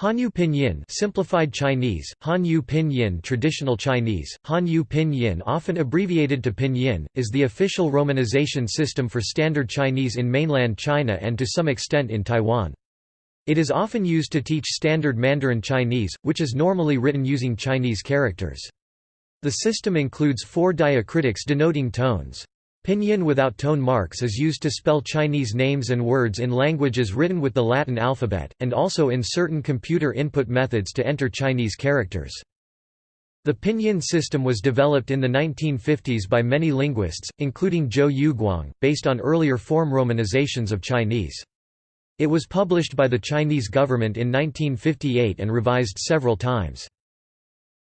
Hanyu Pinyin simplified Chinese, Hanyu Pinyin traditional Chinese, Hanyu Pinyin often abbreviated to Pinyin, is the official romanization system for standard Chinese in mainland China and to some extent in Taiwan. It is often used to teach standard Mandarin Chinese, which is normally written using Chinese characters. The system includes four diacritics denoting tones. Pinyin without tone marks is used to spell Chinese names and words in languages written with the Latin alphabet, and also in certain computer input methods to enter Chinese characters. The Pinyin system was developed in the 1950s by many linguists, including Zhou Yuguang, based on earlier form romanizations of Chinese. It was published by the Chinese government in 1958 and revised several times.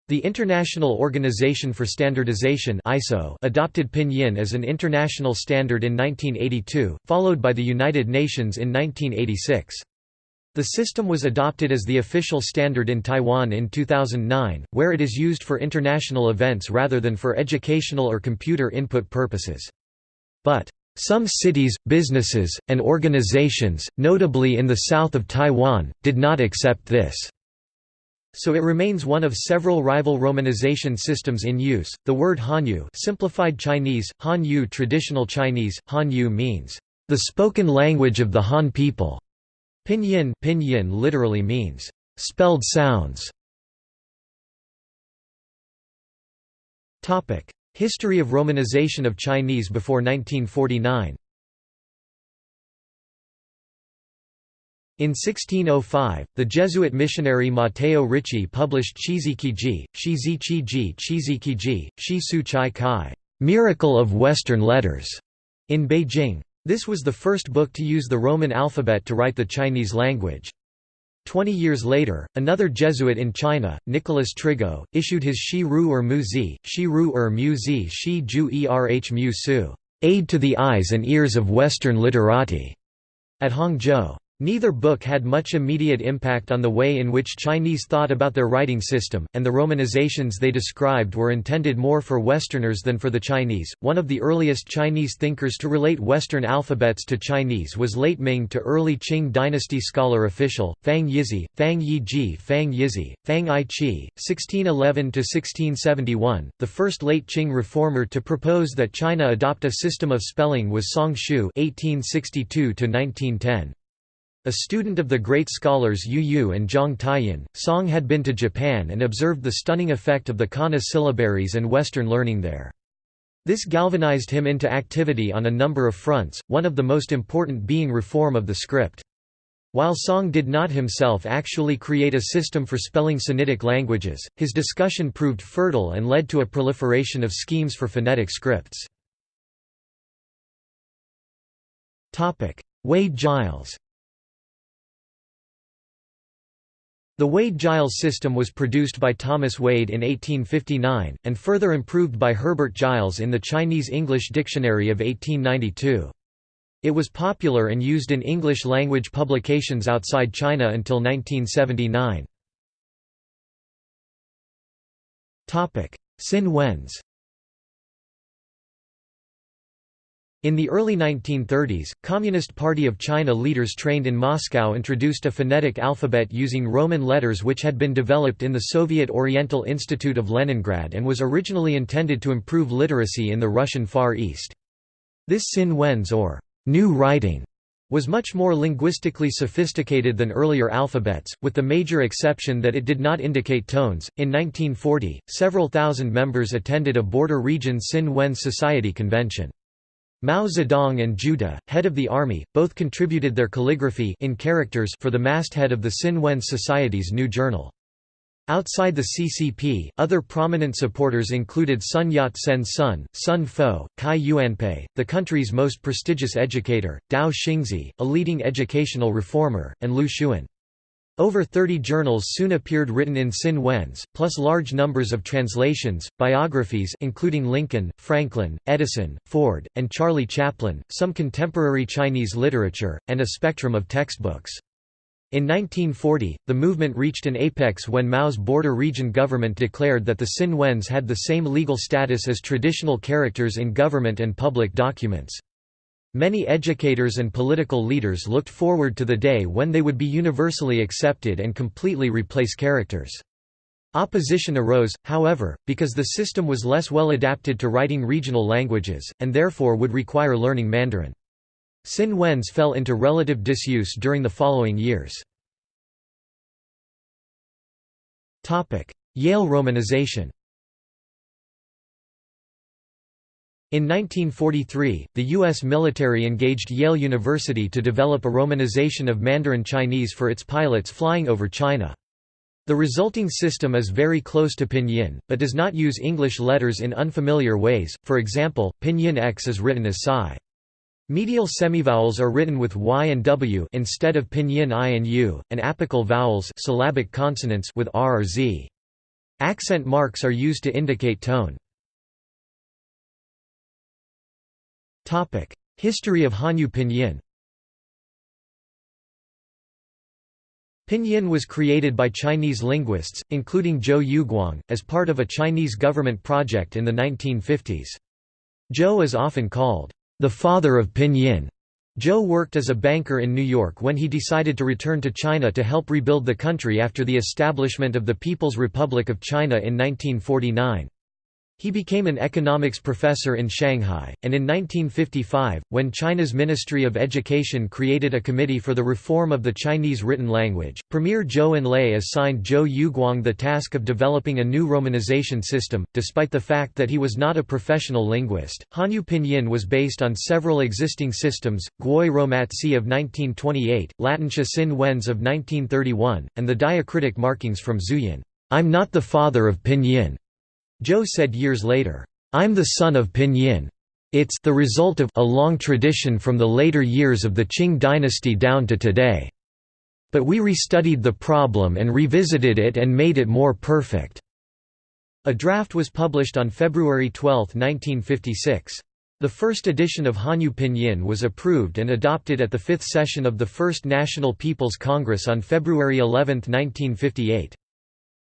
The International Organization for Standardization (ISO) adopted Pinyin as an international standard in 1982, followed by the United Nations in 1986. The system was adopted as the official standard in Taiwan in 2009, where it is used for international events rather than for educational or computer input purposes. But some cities, businesses, and organizations, notably in the south of Taiwan, did not accept this so it remains one of several rival romanization systems in use. The word Hanyu, simplified Chinese, Hanyu traditional Chinese, Hanyu means the spoken language of the Han people. Pinyin, Pinyin literally means spelled sounds. Topic: History of romanization of Chinese before 1949. In 1605, the Jesuit missionary Matteo Ricci published Chizikiji, Shizichiji Chizikiji, Shi Su Chai Kai, Miracle of Western Letters, in Beijing. This was the first book to use the Roman alphabet to write the Chinese language. Twenty years later, another Jesuit in China, Nicolas Trigault, issued his Shi Ru er Mu Zi, Shi Ru er Mu Zi Shi Ju Erh Mu Su, Aid to the Eyes and Ears of Western Literati, at Hangzhou. Neither book had much immediate impact on the way in which Chinese thought about their writing system, and the romanizations they described were intended more for Westerners than for the Chinese. One of the earliest Chinese thinkers to relate Western alphabets to Chinese was late Ming to early Qing dynasty scholar official, Fang Yizi, Fang Yiji, Fang Yizi, Fang I Chi, 1611 1671. The first late Qing reformer to propose that China adopt a system of spelling was Song Shu, 1862 1910. A student of the great scholars Yu Yu and Zhang Taiyan, Song had been to Japan and observed the stunning effect of the kana syllabaries and Western learning there. This galvanized him into activity on a number of fronts, one of the most important being reform of the script. While Song did not himself actually create a system for spelling Sinitic languages, his discussion proved fertile and led to a proliferation of schemes for phonetic scripts. Wade-Giles The Wade-Giles system was produced by Thomas Wade in 1859, and further improved by Herbert Giles in the Chinese-English Dictionary of 1892. It was popular and used in English-language publications outside China until 1979. Sin Wenz In the early 1930s, Communist Party of China leaders trained in Moscow introduced a phonetic alphabet using Roman letters which had been developed in the Soviet Oriental Institute of Leningrad and was originally intended to improve literacy in the Russian Far East. This Sin Wenz or new writing was much more linguistically sophisticated than earlier alphabets, with the major exception that it did not indicate tones. In 1940, several thousand members attended a border region Sin Wen Society convention. Mao Zedong and De, head of the army, both contributed their calligraphy in characters for the masthead of the Sin Wen Society's new journal. Outside the CCP, other prominent supporters included Sun Yat-sen's son, Sun Fo, Cai Yuanpei, the country's most prestigious educator, Tao Xingzhi, a leading educational reformer, and Lu Xun. Over 30 journals soon appeared written in Sin Wenz, plus large numbers of translations, biographies including Lincoln, Franklin, Edison, Ford, and Charlie Chaplin, some contemporary Chinese literature, and a spectrum of textbooks. In 1940, the movement reached an apex when Mao's border region government declared that the Sin Wenz had the same legal status as traditional characters in government and public documents. Many educators and political leaders looked forward to the day when they would be universally accepted and completely replace characters. Opposition arose, however, because the system was less well adapted to writing regional languages, and therefore would require learning Mandarin. Sin Wenz fell into relative disuse during the following years. Yale romanization In 1943, the U.S. military engaged Yale University to develop a romanization of Mandarin Chinese for its pilots flying over China. The resulting system is very close to Pinyin, but does not use English letters in unfamiliar ways, for example, Pinyin X is written as Psi. Medial semivowels are written with y and w instead of pinyin i and u, and apical vowels syllabic consonants with r or z. Accent marks are used to indicate tone. History of Hanyu Pinyin Pinyin was created by Chinese linguists, including Zhou Yuguang, as part of a Chinese government project in the 1950s. Zhou is often called the father of Pinyin. Zhou worked as a banker in New York when he decided to return to China to help rebuild the country after the establishment of the People's Republic of China in 1949. He became an economics professor in Shanghai, and in 1955, when China's Ministry of Education created a committee for the reform of the Chinese written language, Premier Zhou Enlai assigned Zhou Yuguang the task of developing a new romanization system. Despite the fact that he was not a professional linguist, Hanyu Pinyin was based on several existing systems, Gwoyeu Romatzyh of 1928, Latinxua Sin Wenz of 1931, and the diacritic markings from Zhuyin. I'm not the father of Pinyin. Zhou said years later, "'I'm the son of Pinyin. It's the result of a long tradition from the later years of the Qing dynasty down to today. But we restudied the problem and revisited it and made it more perfect." A draft was published on February 12, 1956. The first edition of Hanyu Pinyin was approved and adopted at the fifth session of the First National People's Congress on February 11, 1958.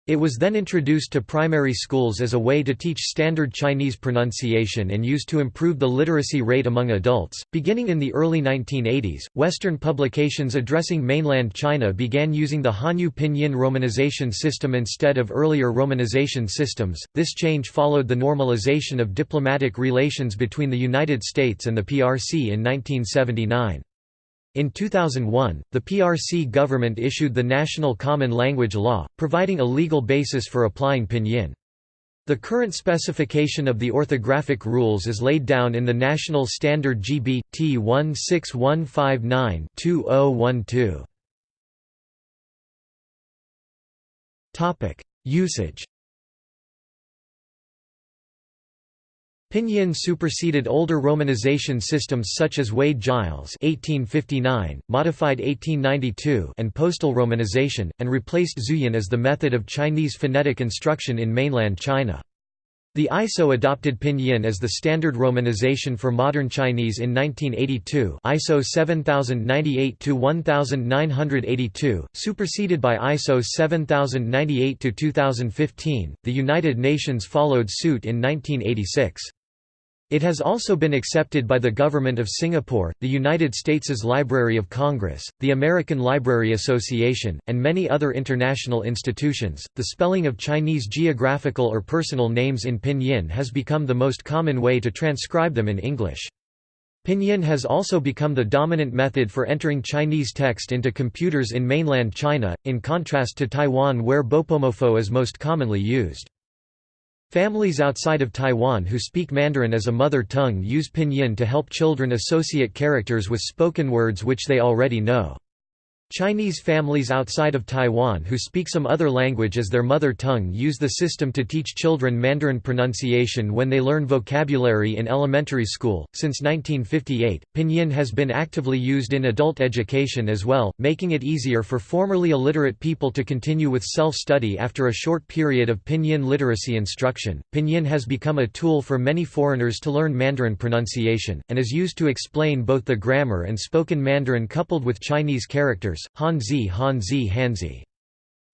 It was then introduced to primary schools as a way to teach standard Chinese pronunciation and used to improve the literacy rate among adults. Beginning in the early 1980s, Western publications addressing mainland China began using the Hanyu Pinyin romanization system instead of earlier romanization systems. This change followed the normalization of diplomatic relations between the United States and the PRC in 1979. In 2001, the PRC government issued the National Common Language Law, providing a legal basis for applying Pinyin. The current specification of the orthographic rules is laid down in the National Standard GB, T 16159-2012. Usage Pinyin superseded older romanization systems such as Wade-Giles (1859), modified 1892, and postal romanization, and replaced Zhuyin as the method of Chinese phonetic instruction in mainland China. The ISO adopted Pinyin as the standard romanization for modern Chinese in 1982 ISO 7098-1982, superseded by ISO 7098-2015. The United Nations followed suit in 1986. It has also been accepted by the Government of Singapore, the United States' Library of Congress, the American Library Association, and many other international institutions. The spelling of Chinese geographical or personal names in Pinyin has become the most common way to transcribe them in English. Pinyin has also become the dominant method for entering Chinese text into computers in mainland China, in contrast to Taiwan where Bopomofo is most commonly used. Families outside of Taiwan who speak Mandarin as a mother tongue use pinyin to help children associate characters with spoken words which they already know. Chinese families outside of Taiwan who speak some other language as their mother tongue use the system to teach children Mandarin pronunciation when they learn vocabulary in elementary school. Since 1958, Pinyin has been actively used in adult education as well, making it easier for formerly illiterate people to continue with self study after a short period of Pinyin literacy instruction. Pinyin has become a tool for many foreigners to learn Mandarin pronunciation, and is used to explain both the grammar and spoken Mandarin coupled with Chinese characters letters, Hanzi Hanzi Hanzi.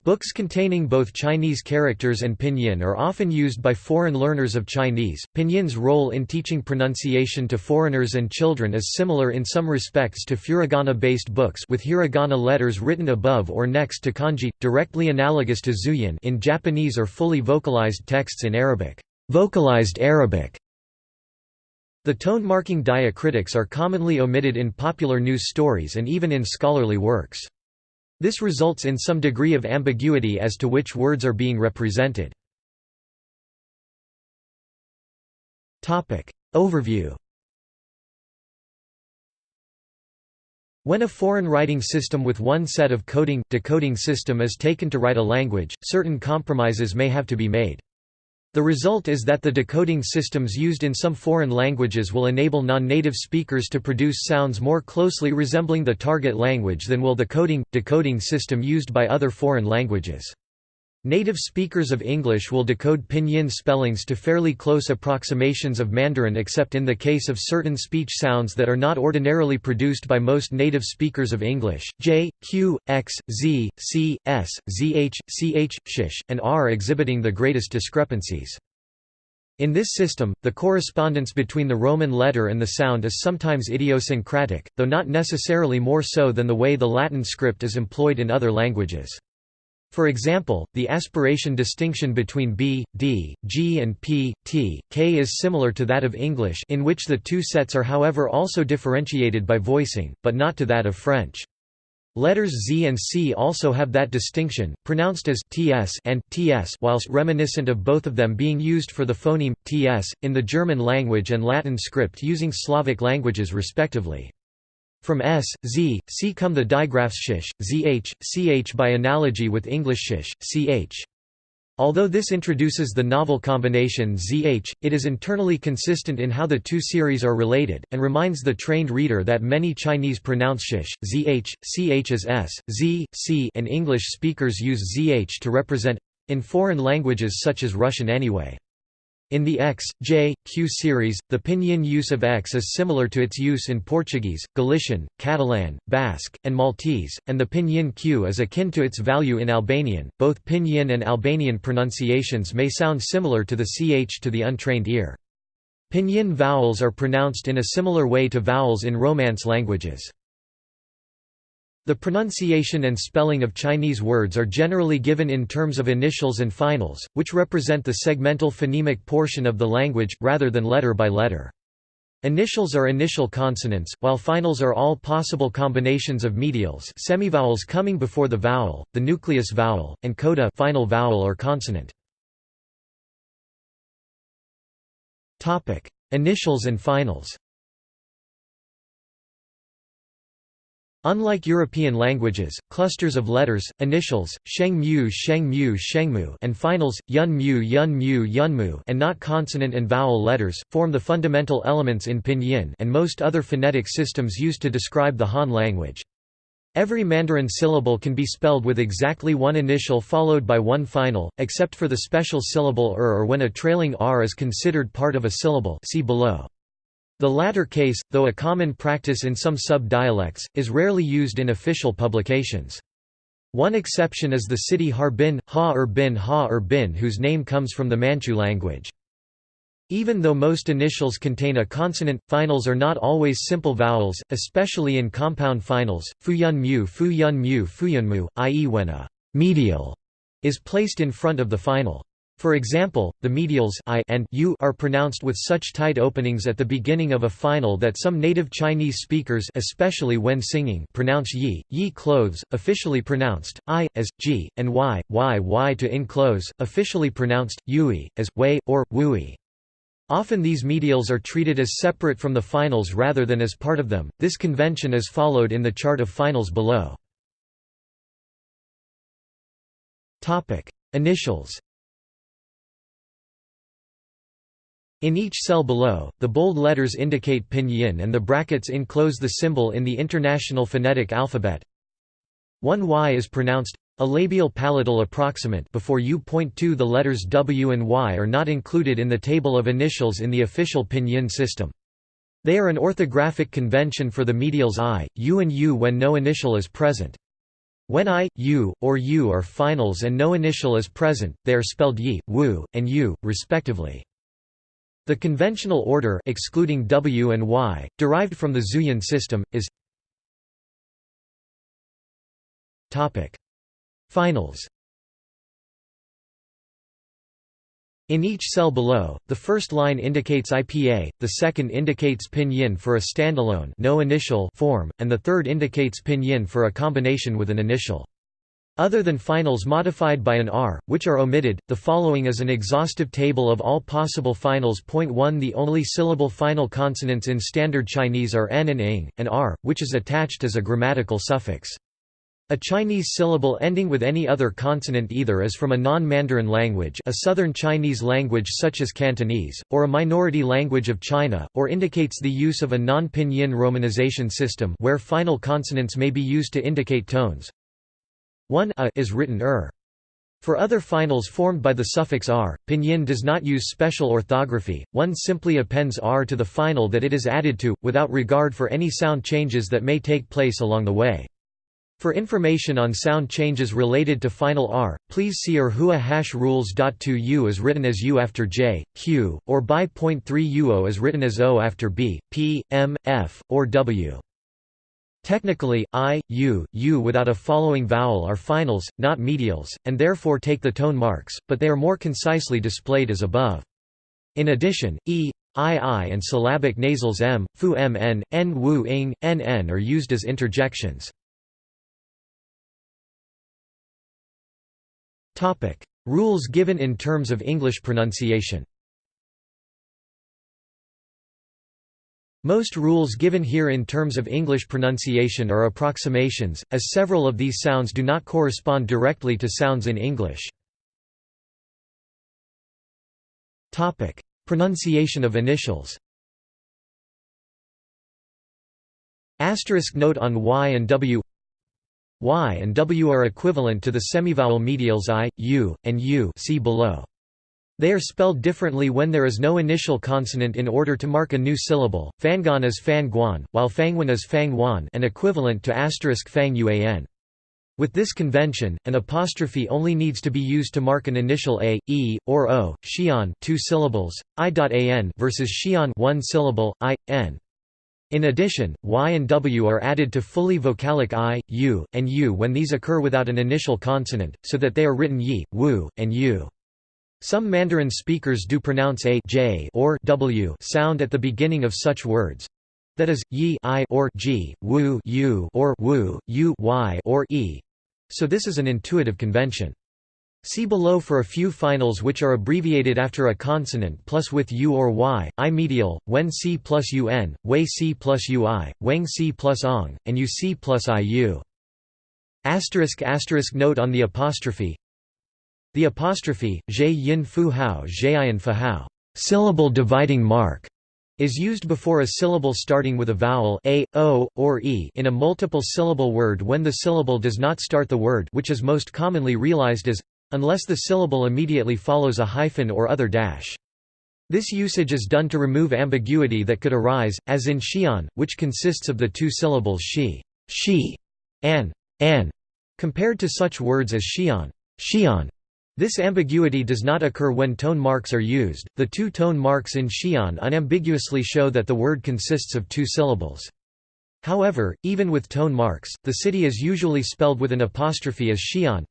Books containing both Chinese characters and pinyin are often used by foreign learners of Chinese. Pinyin's role in teaching pronunciation to foreigners and children is similar in some respects to furigana-based books with hiragana letters written above or next to kanji, directly analogous to zhuyin in Japanese or fully vocalized texts in Arabic. Vocalized Arabic. The tone-marking diacritics are commonly omitted in popular news stories and even in scholarly works. This results in some degree of ambiguity as to which words are being represented. Overview When a foreign writing system with one set of coding, decoding system is taken to write a language, certain compromises may have to be made. The result is that the decoding systems used in some foreign languages will enable non-native speakers to produce sounds more closely resembling the target language than will the coding, decoding system used by other foreign languages. Native speakers of English will decode pinyin spellings to fairly close approximations of Mandarin except in the case of certain speech sounds that are not ordinarily produced by most native speakers of English, j, q, x, z, c, s, zh, ch, sh, and r exhibiting the greatest discrepancies. In this system, the correspondence between the Roman letter and the sound is sometimes idiosyncratic, though not necessarily more so than the way the Latin script is employed in other languages. For example, the aspiration distinction between b, d, g and p, t, k is similar to that of English in which the two sets are however also differentiated by voicing, but not to that of French. Letters Z and C also have that distinction, pronounced as ts and ts whilst reminiscent of both of them being used for the phoneme, ts, in the German language and Latin script using Slavic languages respectively. From s, z, c come the digraphs shish, zh, ch by analogy with English shish, ch. Although this introduces the novel combination zh, it is internally consistent in how the two series are related, and reminds the trained reader that many Chinese pronounce shish, zh, ch as s, z, c and English speakers use zh to represent—in foreign languages such as Russian anyway. In the X, J, Q series, the pinyin use of X is similar to its use in Portuguese, Galician, Catalan, Basque, and Maltese, and the pinyin Q is akin to its value in Albanian. Both pinyin and Albanian pronunciations may sound similar to the ch to the untrained ear. Pinyin vowels are pronounced in a similar way to vowels in Romance languages. The pronunciation and spelling of Chinese words are generally given in terms of initials and finals, which represent the segmental phonemic portion of the language, rather than letter by letter. Initials are initial consonants, while finals are all possible combinations of medials semivowels coming before the vowel, the nucleus vowel, and coda final vowel or consonant. Initials and finals Unlike European languages, clusters of letters, initials, sheng-mu sheng-mu shengmu and finals, yun-mu yun-mu yunmu and not consonant and vowel letters, form the fundamental elements in pinyin and most other phonetic systems used to describe the Han language. Every Mandarin syllable can be spelled with exactly one initial followed by one final, except for the special syllable er or when a trailing r is considered part of a syllable see below. The latter case, though a common practice in some sub-dialects, is rarely used in official publications. One exception is the city Harbin, Ha er bin Ha er bin whose name comes from the Manchu language. Even though most initials contain a consonant, finals are not always simple vowels, especially in compound finals, fuyun mu fuyun mu fuyun mu, i.e. when a medial is placed in front of the final. For example, the medials I and U are pronounced with such tight openings at the beginning of a final that some native Chinese speakers especially when singing pronounce yi, yi clothes, officially pronounced, I, as, g, and y, y y to in close, officially pronounced, yui, as, wei, or, wui. Often these medials are treated as separate from the finals rather than as part of them, this convention is followed in the chart of finals below. Initials In each cell below, the bold letters indicate pinyin and the brackets enclose the symbol in the International Phonetic Alphabet. One Y is pronounced a labial palatal approximant before U.2 the letters W and Y are not included in the table of initials in the official pinyin system. They are an orthographic convention for the medials I, U and U when no initial is present. When i, u, or u are finals and no initial is present, they are spelled yi, wu, and u, respectively. The conventional order excluding w and y, derived from the Zhuyin system, is Finals In each cell below, the first line indicates IPA, the second indicates pinyin for a standalone no initial form, and the third indicates pinyin for a combination with an initial. Other than finals modified by an R, which are omitted, the following is an exhaustive table of all possible finals. 1 The only syllable final consonants in Standard Chinese are n and ing, and r, which is attached as a grammatical suffix. A Chinese syllable ending with any other consonant either is from a non-Mandarin language a Southern Chinese language such as Cantonese, or a minority language of China, or indicates the use of a non-pinyin romanization system where final consonants may be used to indicate tones. 1 a is written er. For other finals formed by the suffix r, pinyin does not use special orthography, one simply appends r to the final that it is added to, without regard for any sound changes that may take place along the way. For information on sound changes related to final R, please see Erhua hash rules.2 U is written as U after J, Q, or by point 3 UO is written as O after B, P, M, F, or W. Technically, I, U, U without a following vowel are finals, not medials, and therefore take the tone marks, but they are more concisely displayed as above. In addition, E, I, I and syllabic nasals M, Fu M N, N Wu Ing, N N are used as interjections. Rules given in terms of English pronunciation. Most rules given here in terms of English pronunciation are approximations, as several of these sounds do not correspond directly to sounds in English. Pronunciation of initials. Asterisk note on Y and W y and w are equivalent to the semivowel medials i, u, and u see below. They are spelled differently when there is no initial consonant in order to mark a new syllable. Fangan is fan guan, while fangwan is fang wan and equivalent to asterisk fang uan. With this convention, an apostrophe only needs to be used to mark an initial a, e, or o. Xian two syllables, i.an versus xian one syllable, i, n. In addition, y and w are added to fully vocalic i, u, and u when these occur without an initial consonant, so that they are written yi, wu, and u. Some Mandarin speakers do pronounce a j or w sound at the beginning of such words. That is, yi i or g, wu u or wu, u y or e. So this is an intuitive convention. See below for a few finals which are abbreviated after a consonant plus with u or y, i medial, when c plus un, wei c plus ui, wang c plus ong, and uc plus iu. Asterisk asterisk note on the apostrophe The apostrophe, zhe yin fu hao zheian fu hao, syllable dividing mark, is used before a syllable starting with a vowel a, o, or e in a multiple syllable word when the syllable does not start the word which is most commonly realized as unless the syllable immediately follows a hyphen or other dash. This usage is done to remove ambiguity that could arise, as in xian, which consists of the two syllables shi, she, and an, compared to such words as xian, xian. This ambiguity does not occur when tone marks are used. The two tone marks in xian unambiguously show that the word consists of two syllables. However, even with tone marks, the city is usually spelled with an apostrophe as xian,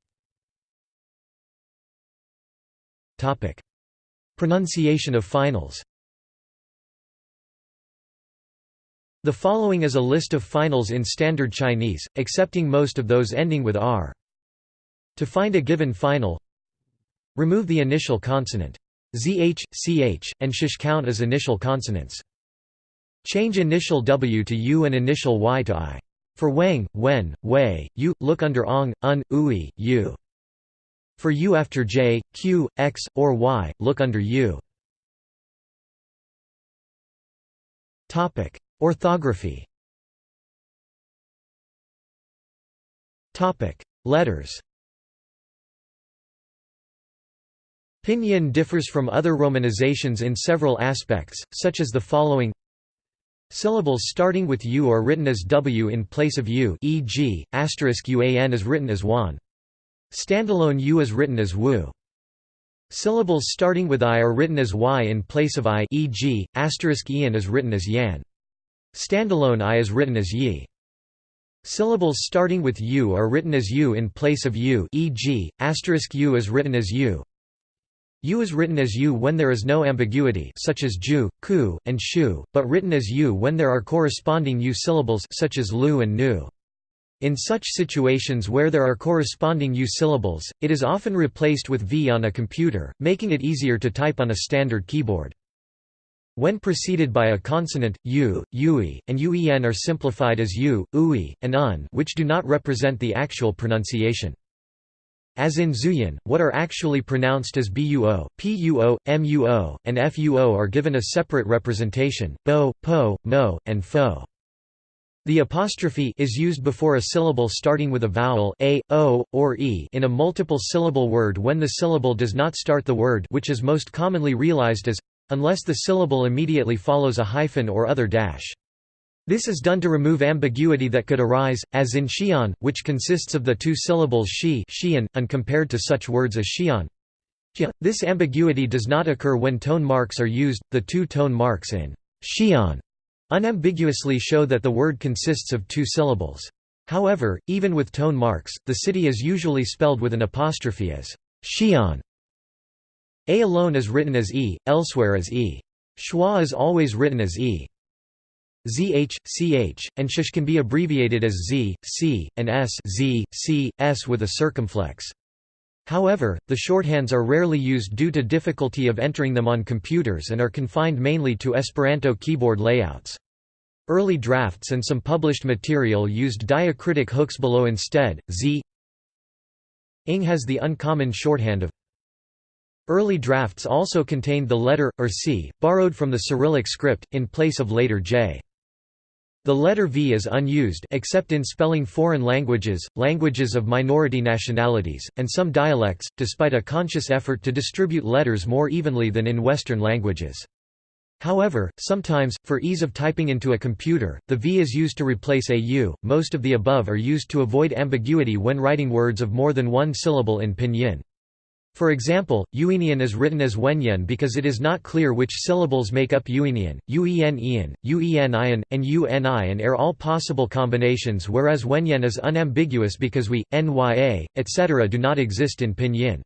Topic: Pronunciation of finals The following is a list of finals in Standard Chinese, excepting most of those ending with r. To find a given final, remove the initial consonant. zh, ch, and sh count as initial consonants. Change initial w to u and initial y to i. For wang, wen, wei, u, look under ong, un, ui, u. For U after J, Q, X, or Y, look under U. Orthography Letters Pinyin differs from other romanizations in several aspects, such as the following Syllables starting with u are written as w in place of u e.g., uan is written as wan. Standalone u is written as wu. Syllables starting with i are written as y in place of i e.g., ian is written as yan. Standalone i is written as yi. Syllables starting with u are written as u in place of u e.g., u is written as u. U is written as u when there is no ambiguity such as ju, ku, and shu, but written as u when there are corresponding u syllables such as lu and nu. In such situations where there are corresponding u syllables, it is often replaced with v on a computer, making it easier to type on a standard keyboard. When preceded by a consonant, u, ui, and uen are simplified as u, ui, and un which do not represent the actual pronunciation. As in Zhuyin, what are actually pronounced as buo, puo, muo, and fuo are given a separate representation, bo, po, mo, and fo. The apostrophe is used before a syllable starting with a vowel a, o, or e in a multiple syllable word when the syllable does not start the word which is most commonly realized as unless the syllable immediately follows a hyphen or other dash. This is done to remove ambiguity that could arise, as in xian, which consists of the two syllables shi and compared to such words as xian. This ambiguity does not occur when tone marks are used, the two tone marks in xian unambiguously show that the word consists of two syllables. However, even with tone marks, the city is usually spelled with an apostrophe as xian. A alone is written as E, elsewhere as E. Schwa is always written as E. ZH, CH, and SH can be abbreviated as Z, C, and S Z, C, S with a circumflex. However, the shorthands are rarely used due to difficulty of entering them on computers and are confined mainly to Esperanto keyboard layouts. Early drafts and some published material used diacritic hooks below instead, z ing has the uncommon shorthand of Early drafts also contained the letter, or c, borrowed from the Cyrillic script, in place of later j. The letter V is unused except in spelling foreign languages, languages of minority nationalities, and some dialects, despite a conscious effort to distribute letters more evenly than in Western languages. However, sometimes, for ease of typing into a computer, the V is used to replace a U. Most of the above are used to avoid ambiguity when writing words of more than one syllable in pinyin. For example, Uenian is written as Wenyan because it is not clear which syllables make up Uenian, Uen Ian, Uen Ian, and Uni and are all possible combinations whereas Wenyan is unambiguous because we, Nya, etc. do not exist in Pinyin.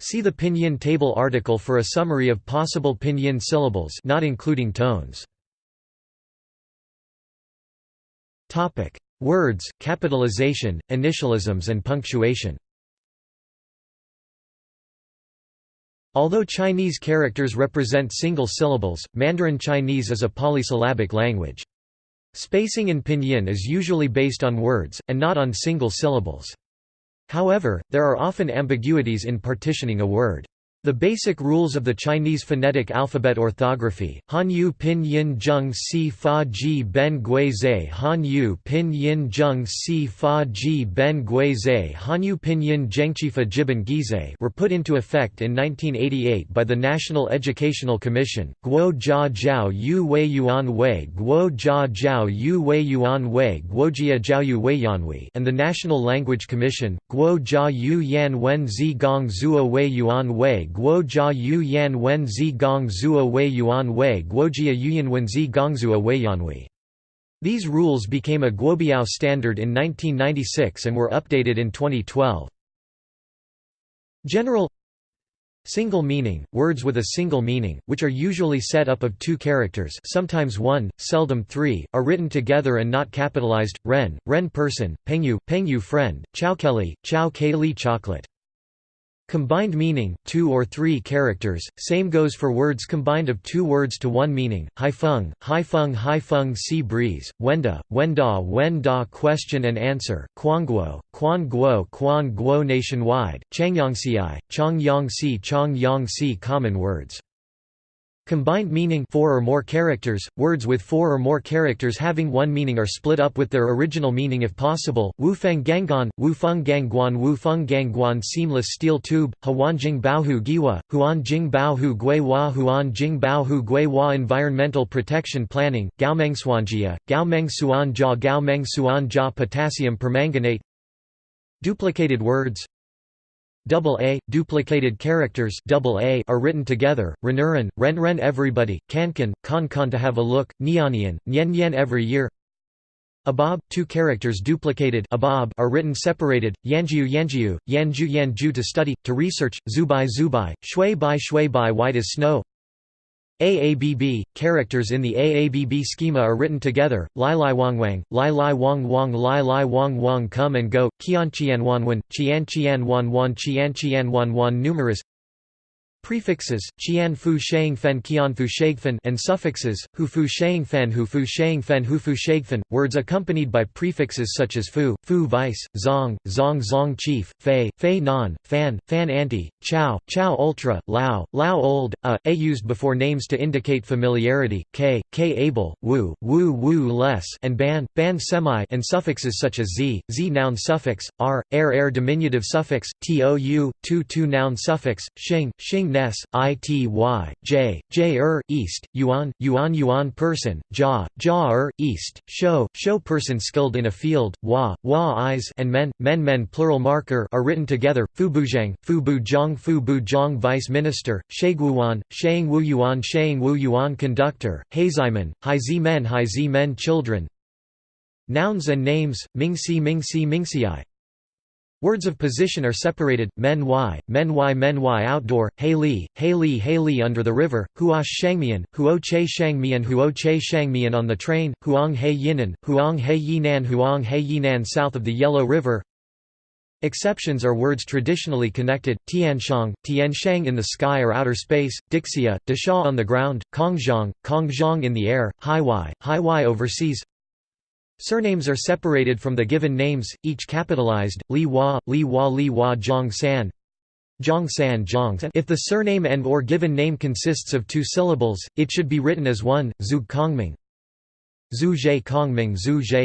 See the Pinyin table article for a summary of possible Pinyin syllables not including tones. Words, capitalization, initialisms and punctuation Although Chinese characters represent single syllables, Mandarin Chinese is a polysyllabic language. Spacing in pinyin is usually based on words, and not on single syllables. However, there are often ambiguities in partitioning a word. The basic rules of the Chinese phonetic alphabet orthography, Hanyu Pinyin Zheng Si Fa Ji Ben Gui Zhe Hanyu Pinyin Zheng Si Fa Ji Ben Gui Zhe Hanyu Pinyin Zhengqifa Jiban Gize were put into effect in 1988 by the National Educational Commission, Guo Jia Jiao Yu Wei Yuan Wei Guo Jia Jiao Yu Wei Yuan Wei Guojia Jiao Yu Wei Yanwei and the National Language Commission, Guo Jia Yu Yan Wen Zi Gong Zuo Wei Yuan Wei Guo jia yu yan wen zi gong zuo wei yuan wei guojia yuyan wen zi gongzuo wei yanwei. These rules became a Guobiao standard in 1996 and were updated in 2012. General Single meaning, words with a single meaning, which are usually set up of two characters sometimes one, seldom three, are written together and not capitalized, ren, ren person, pengyu, pengyu friend, chowkeli, chow keli chocolate. Combined meaning, two or three characters, same goes for words combined of two words to one meaning, haifeng, haifeng haifeng sea breeze, wenda, wenda wenda question and answer, quanguo, quan guo quan guo nationwide, changyangxi, chongyangxi chongyangxi common words. Combined meaning four or more characters, words with four or more characters having one meaning are split up with their original meaning if possible. Wufeng Gangon, Wufeng Gangguan Wufeng Gangguan Seamless steel tube, Huanjing Baohu Giwa, Huanjing Baohu Gui Hua Huanjing Baohu Gui Hua Environmental Protection Planning, Gaomengsuanjia, Gaomengsuan Jia Gaomengsuan Jia Potassium permanganate Duplicated words double A, duplicated characters double A are written together, Renuran, Ren Ren everybody, Kankan, Kan Kan to have a look, Nianian, Nyen Nyen every year. Abab, two characters duplicated abab are written separated, Yanjiu Yanjiu, Yanju Yanju to study, to research, Zubai Zubai, Shui Bai Shui Bai white as snow AABB, characters in the AABB schema are written together, Lai Lai Wang Wang, Lai Lai Wang Wang Lai Lai Wang Wang come and go, Qian Qian Wan Wan, Qian Qian Wan Wan Qian Qian Wan Wan numerous Prefixes, Qian Fu Shang Fen Qian Fu Shagfen and suffixes, Hu Fu Shang Fen Hu Fu Shang Fen Hu Fu Shagfen, words accompanied by prefixes such as Fu, Fu Vice, Zong, Zong Zong Chief, Fei, Fei Non, Fan, Fan Anti, Chao, Chao Ultra, Lao, Lao Old, A, A used before names to indicate familiarity, K, K Able, Wu, Wu Wu Less and Ban, Ban Semi and suffixes such as Z, Z noun suffix, R, Air Air diminutive suffix, Tou, Tu Tu noun suffix, Xing, Xing Ness, Ity, J, J East, Yuan, Yuan Yuan person, Jia er, East, Show, Show person skilled in a field, Wa, Wa eyes and Men, Men Men plural marker are written together, Fu Buzhang, Fu Buzhang Fu Buzhang Vice Minister, Sheguan, Shang Wu Yuan Shang Wu Yuan Conductor, Heizimen, Haizi Men Haizi Men Children. Nouns and names, Mingxi Mingxi Mingxiai Words of position are separated, men y, men y men y outdoor, hei li, hei li hei li under the river, huash shangmian, huo che shangmian huo che shangmian on the train, huang hei yinan, huang hei yinan huang hei yinan south of the Yellow River. Exceptions are words traditionally connected, tianshang, tianshang in the sky or outer space, dixia, dasha on the ground, kongzhang, kongzhang in the air, haiwai, haiwai overseas, Surnames are separated from the given names, each capitalized, Li Hua, Li Hua Li Hua Zhang San Zhang San Zhang San. If the surname and or given name consists of two syllables, it should be written as one, Zhu Kongming. Kongming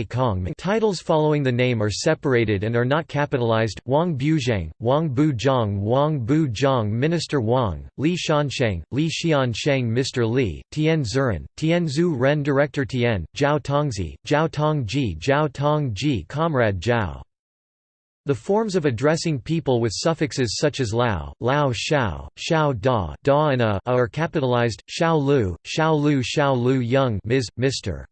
Kongming Titles following the name are separated and are not capitalized, Wang Buzhang, Wang Bu Zhang Wang Bu Zhang Minister Wang, Li Shansheng, Li Xiansheng Mr. Li, Tian Zuran, Tian Zhu Ren Director Tian, Zhao Tongzi, Zhao Tongji Zhao Tongji Comrade Zhao the forms of addressing people with suffixes such as lao, lao shao, shao da, da and a, are capitalized, shao lu, shao lu shao lu young Ms., Mr.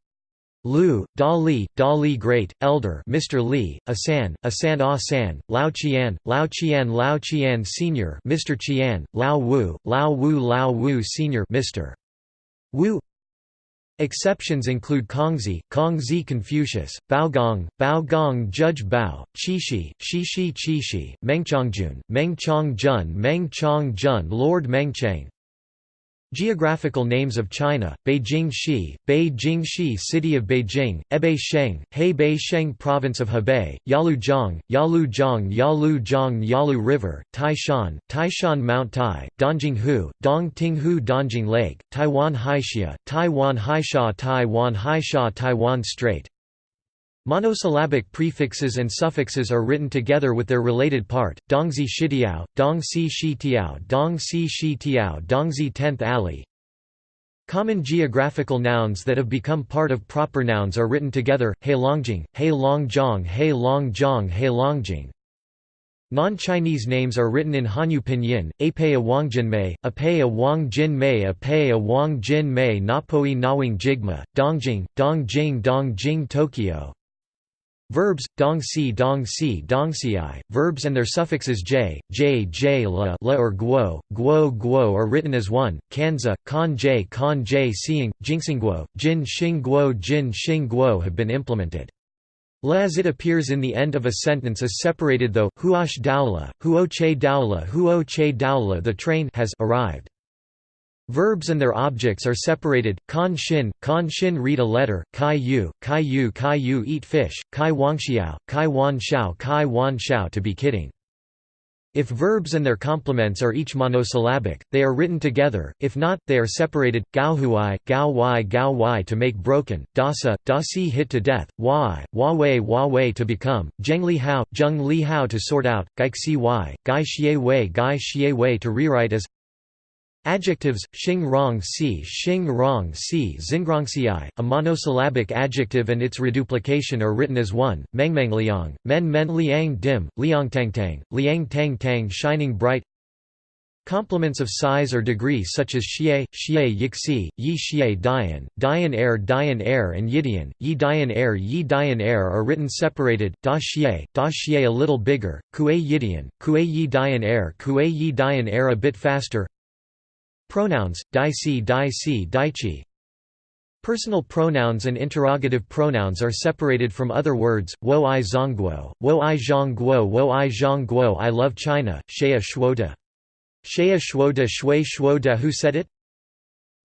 Lu, Da Li, Da Li Great, Elder Mr. Li, Asan, Asan Ah San, Lao Qian, Lao Qian Lao Qian Senior Mr. Qian, Lao Wu, Lao Wu Lao Wu Senior Mr. Wu Exceptions include Kongzi, Kongzi Confucius, Baogong, Baogong Judge Bao, Qishi, Shishi Qishi, Mengchongjun, Mengchongjun Mengchongjun Lord Mengchang, Geographical names of China, Beijing Shi, Beijing Shi City of Beijing, Ebei Sheng, Hebei Sheng Province of Hebei, Yalujiang, Yalujiang Yalujiang Yalu River, Taishan, Taishan Mount Tai, Dongjinghu, Dongtinghu Dongjing Lake, Taiwan Haixia, Taiwan Haisha Taiwan Haisha Taiwan Strait, Monosyllabic prefixes and suffixes are written together with their related part, Dongzi Shitiao, Dongxi Shitiao Dongxi Shitiao Dongzi 10th alley. Common geographical nouns that have become part of proper nouns are written together, Heilongjing, Heilongjiang Heilongjiang Heilongjing. Non-Chinese names are written in Hanyu pinyin, Apea Wangjinmei, Apea Wangjinmei Apea Wangjinmei Ngapoi Ngawang Jigme, Dongjing, Dongjing Dongjing Tokyo, Verbs, dong si dong si dong si verbs and their suffixes j, j, j la, la or guo, guo guo are written as one, kanza, kan j kan j seeing, jinxingguo, jin xing guo jin xing guo have been implemented. La as it appears in the end of a sentence is separated though, huosh daula, huo che daula huo che daula the train has arrived. Verbs and their objects are separated, kan shin, kan shin read a letter, kai yu, kai yu kai yu eat fish, kai wangxiao, kai wan xiao kai wan xiao to be kidding. If verbs and their complements are each monosyllabic, they are written together, if not, they are separated, gao huai, gao wai gao wai to make broken, dasa, da si hit to death, wai, wa wei wa wei to become, zheng li hao, zheng li hao to sort out, gai xi wai, gai xie wei gai xie wei to rewrite as Adjectives, xing rong si xing rong si xingrongxiai, a monosyllabic adjective and its reduplication are written as one, mengmeng liang, men men liang dim, liang tang tang, liang tang tang shining bright. Complements of size or degree such as xie, xie yixi, yi xie dian, dian air dian air and yidian, yi dian air yi dian air are written separated, da xie, da xie a little bigger, kue yidian, kue yi dian air kue yi dian air a bit faster Pronouns, dai si dai si daichi Personal pronouns and interrogative pronouns are separated from other words, wo i zongguo, wo i zhongguo wo i zhongguo I love China, shea shuoda. Shea shuoda shui shuoda who said it?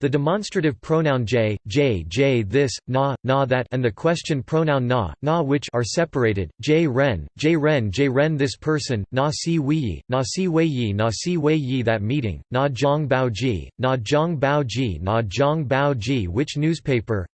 The demonstrative pronoun j, j, j this, na, na that and the question pronoun na, na which are separated, j ren, j ren j ren this person, na si wei, na si wei yi na si wei yi that meeting, na zhang bao ji, na zhang bao ji na zhang bao ji which newspaper?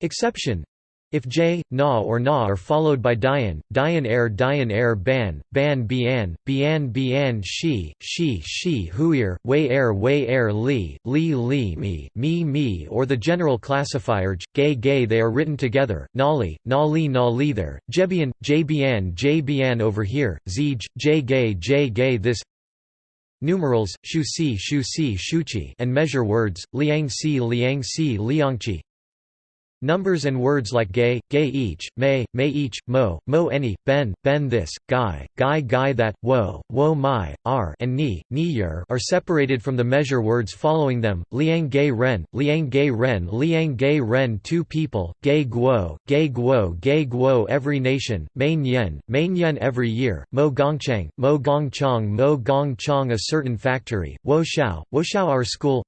Exception if j, na or na are followed by dian, dian air dian air ban, ban bian, bian bian shi, shi shi huir, wei air wei air li, li li mi, mi mi or the general classifier j, gay gay they are written together, nali, nali nali there, jebian, jbian jbian over here, zij, j gay j gay this Numerals, shu si shu si shuchi and measure words, liang si liang si liangchi Numbers and words like gay, gay each, may, may each, mo, mo any, ben, ben this, guy, guy guy that, wo, wo my, r and ni, ni yer are separated from the measure words following them, liang gay ren, liang gay ren liang gay ren two people, gay guo, gay guo gay guo every nation, main yen, main yen every year, mo gongchang, mo gongchang mo gongchang a certain factory, wo shao, wo shao our school,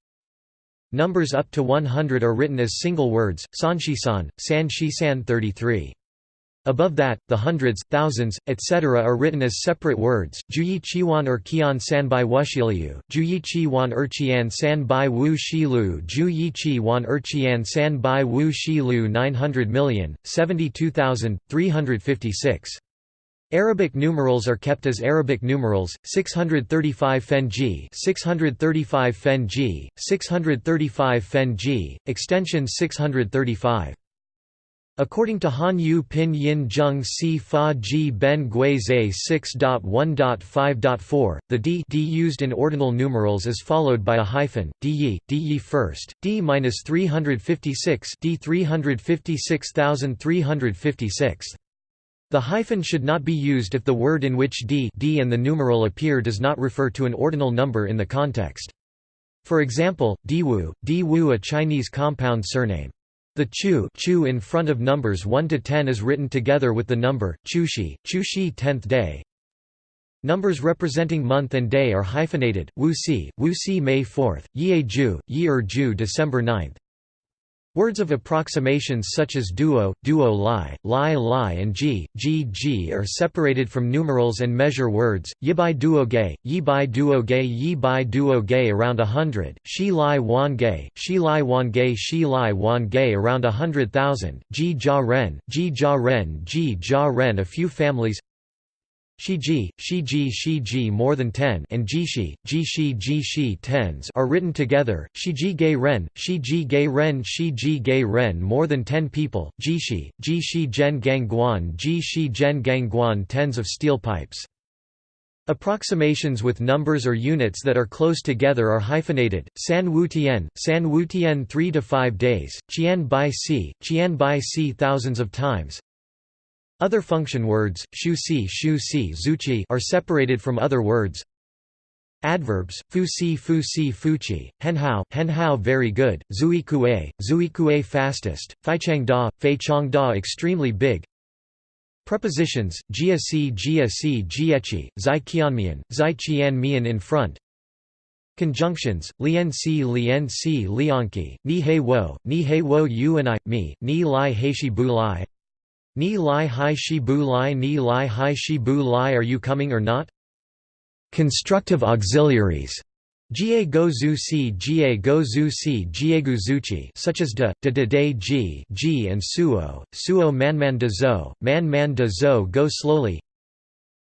Numbers up to 100 are written as single words, sanshisan, san shisan 33. Above that, the hundreds, thousands, etc. are written as separate words, juyi chiwan or kian san bai wushiliu, juyi chi wan erchian san bai wu shilu juyi chi wan erchian san bai wu shilu 900 million, 72,356. Arabic numerals are kept as Arabic numerals 635 Fenji 635 Fenji 635 Fenji extension 635 According to Han Yu Pin Yin Zheng Si Fa Ji Ben Gui Zhe 6.1.5.4, the d, d used in ordinal numerals is followed by a hyphen, d yi, d yi first, d minus 356 d 356,356. The hyphen should not be used if the word in which d, d and the numeral appear does not refer to an ordinal number in the context. For example, Diwu, Diwu a Chinese compound surname. The chu, chu in front of numbers 1 to 10 is written together with the number chushi, chushi 10th day. Numbers representing month and day are hyphenated, wu si, wu si May 4th, ye ju, ye er ju December 9th. Words of approximations such as duo, duo li, li li and ji, ji ji are separated from numerals and measure words, yibai duo gay, yibai duo gay yibai duo gay around a hundred, shi li wan gay, shi li wan gay shi li wan gay around a hundred thousand, ji ja ren, ji ja ren ji ja ren a few families Shiji, Shiji Shiji more than 10 and Jishi, Jishi Jishi tens are written together, Shiji Gei Ren, Shiji Gei Ren Shiji Gei Ren more than 10 people, Jishi, Jishi Gen Gang Guan Jishi Gen Gang Guan tens of steel pipes. Approximations with numbers or units that are close together are hyphenated, San Wu Tian, San Wu Tian 3 to 5 days, Qian Bai Si, Qian Bai Si thousands of times, other function words, shu si shu si zuchi are separated from other words. Adverbs, fu si fu si fuchi, henhao henhao very good, zui kue, zui kue fastest, fei chang da, fei chang da extremely big. Prepositions, jia si jia si jiechi, zai qianmian, zai qian mian in front. Conjunctions, lien si lien si lianki, ni he wo, ni he wo you and I, me, ni lai heishi bu lai. Ni lai hai shi bu lai ni lai hai shi bu lai are you coming or not? Constructive auxiliaries Jie go zu si jie go zu si jiegu zuchi such as de, de de de ji, ji and suo, suo man man de zo, man man de zo go slowly.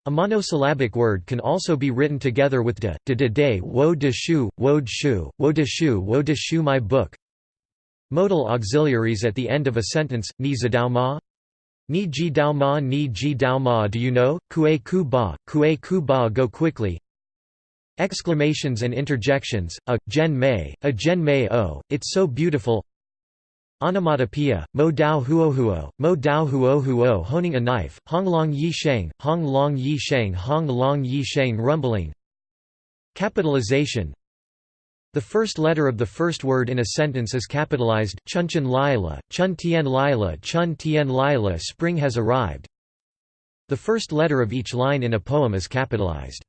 A monosyllabic word can also be written together with de, de de de wo de shu, wo de shu, wo de shu, wo de shu my book. Modal auxiliaries at the end of a sentence, ni zadao ma? Ni ji dao ma ni ji dao ma do you know, kue ku ba, kue ku ba go quickly, Exclamations and interjections, a, gen mei, a gen mei o, it's so beautiful. Onomatopoeia, mo dao huo huo, mo dao huo huo honing a knife, hong long yi sheng, hong long yi sheng hong long yi sheng rumbling. Capitalization The first letter of the first word in a sentence is capitalized, chunchen lila, chun tien lila chun tien lila spring has arrived. The first letter of each line in a poem is capitalized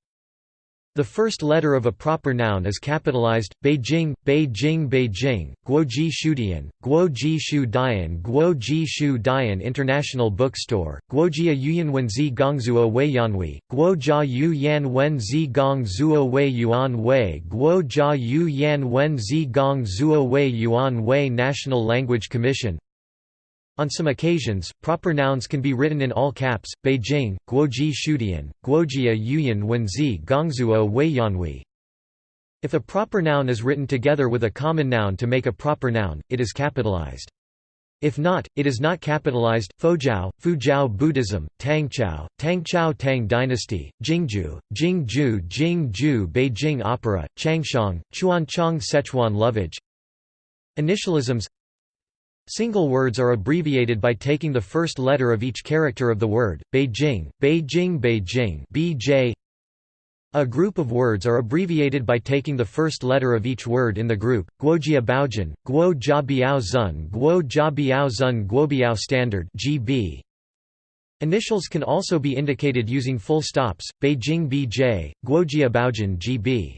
the first letter of a proper noun is capitalized, Beijing, Beijing Beijing, Guoji Shudian, Guoji Shu Dian Guoji Shu Dian International Bookstore, Guojia Yuyan Wenzi Gongzuo Wei Yanhui, Guojia Yu Yan Wenzi Gongzuo Wei Yuan Wei Guojia Yu Yan Wenzi Gongzuo Wei Yuan Wei National Language Commission on some occasions, proper nouns can be written in all caps, Beijing, Guoji Shudian, Guojia Yuyan Wenzi Gongzuo Weiyanhui. If a proper noun is written together with a common noun to make a proper noun, it is capitalized. If not, it is not capitalized. Fojiao, Fujiao Buddhism, Tangchao, Tangchao Tang Dynasty, Jingju, Jingju Jingju Beijing Opera, Changshang, Chuanchang Sichuan Lovage Initialisms Single words are abbreviated by taking the first letter of each character of the word, Beijing, Beijing Beijing BJ. A group of words are abbreviated by taking the first letter of each word in the group, Guojia Baojin, Guo Jia Biao Zun Guo Jia Biao Zun Guobiao Standard GB. Initials can also be indicated using full stops, Beijing BJ, Guojia Baojin GB.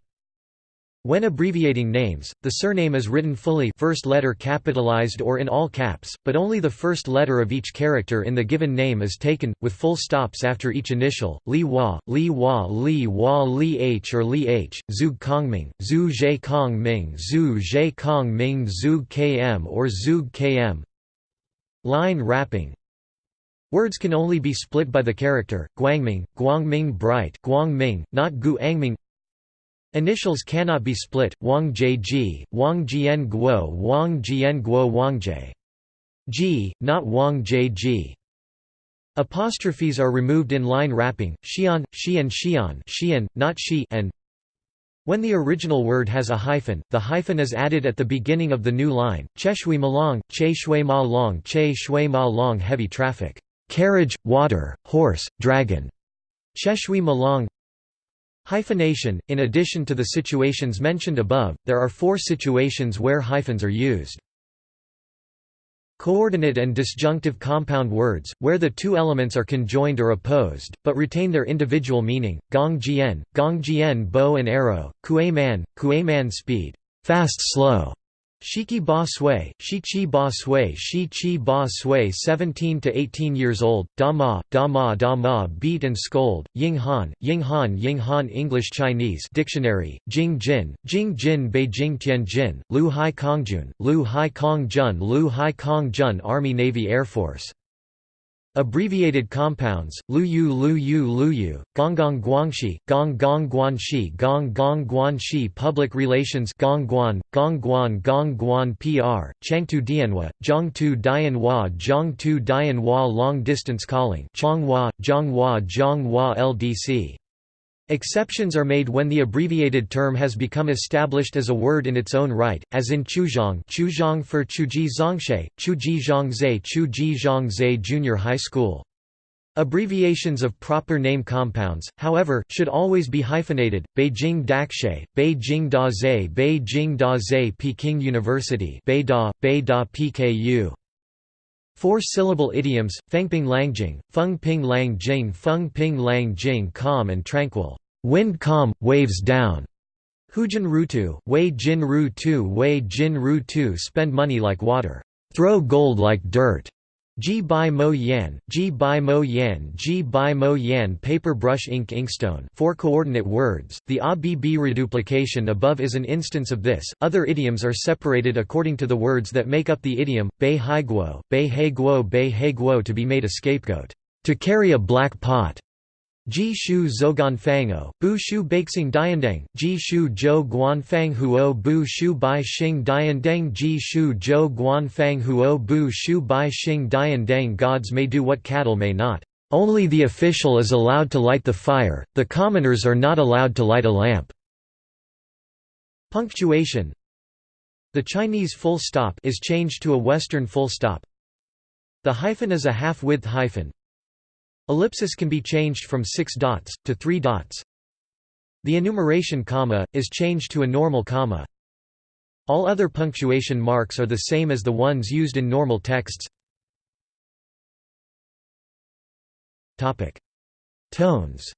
When abbreviating names, the surname is written fully first letter capitalized or in all caps, but only the first letter of each character in the given name is taken, with full stops after each initial, Li Hua, Li Hua Li Hua Li H or Li H, Zug Kongming, Zhu Zhe Kong Ming Zhu Zhe Kong Ming Zug KM or Zug KM. Line wrapping. Words can only be split by the character, Guangming, Guangming Bright Guangming, not Gu Angming Initials cannot be split, Wang Jie Wang Jian Guo Wang Jian Guo Wang Jie. G, not Wang Jie Apostrophes are removed in line wrapping, Xian, Xian Xian Xian, not Shi and when the original word has a hyphen, the hyphen is added at the beginning of the new line, Che Shui Ma Long, Che Shui Ma Long Che Shui Ma Long heavy traffic, carriage, water, horse, dragon, Che Shui Ma Long Hyphenation – In addition to the situations mentioned above, there are four situations where hyphens are used. Coordinate and disjunctive compound words, where the two elements are conjoined or opposed, but retain their individual meaning, gong jian, gong jian bow and arrow, kue man, kue man speed, fast slow, Shiki Ba Sui, Shi Ba Sui, Ba Sui 17 to 18 years old, Da Ma, Da Ma Da Ma beat and scold, Ying Han, Ying Han Ying Han English Chinese Dictionary, Jing Jin, Jing Jin Beijing Tianjin, Lu Hai Kongjun, Lu Hai Kongjun, Lu Hai Kongjun Army Navy Air Force Abbreviated compounds, Luyu Luyu Luyu, Gonggong Guangxi, Gong Gong Guanxi Gong Gong Guanxi Public Relations Gongguan, Gongguan Gongguan PR, Changtu Dianhua, Zhongtu Dianhua Zhongtu Dianhua Long Distance Calling Chonghua, Zhonghua Zhonghua LDC Exceptions are made when the abbreviated term has become established as a word in its own right, as in Chuzhong Chuzhong for Chuji Zongshe, Chuji Zhongzhe Chuji Zhongzhe Junior High School. Abbreviations of proper name compounds, however, should always be hyphenated, Beijing Dakshe, Beijing Daze Beijing Daze Peking University Beida, Beida PKU. Four-syllable idioms, Fengping Langjing, Feng Ping Lang Jing Feng Ping Lang Jing calm and tranquil, wind calm, waves down. Hujin Rutu, Wei Jin Ru Tu Wei Jin Ru Tu spend money like water, throw gold like dirt. Ji Bai Mo Yan, Ji Bai Mo Yan, Ji Bai Mo Yan paper brush ink inkstone four coordinate words. The ABB reduplication above is an instance of this. Other idioms are separated according to the words that make up the idiom Bei Hai Guo, Bei He Guo, Bei He Guo to be made a scapegoat, to carry a black pot. Ji Shu Zogan Fango, Bu Shu Beixing Diandeng, Ji Shu Zhou Guan Fang Huo Bu Shu Bai Xing Diandeng Ji Shu Zhou Guan Fang Huo Bu Shu Bai Xing Diandeng Gods may do what cattle may not. Only the official is allowed to light the fire, the commoners are not allowed to light a lamp. Punctuation The Chinese full stop is changed to a Western full stop. The hyphen is a half-width hyphen, Ellipsis can be changed from six dots, to three dots. The enumeration comma, is changed to a normal comma. All other punctuation marks are the same as the ones used in normal texts. Tones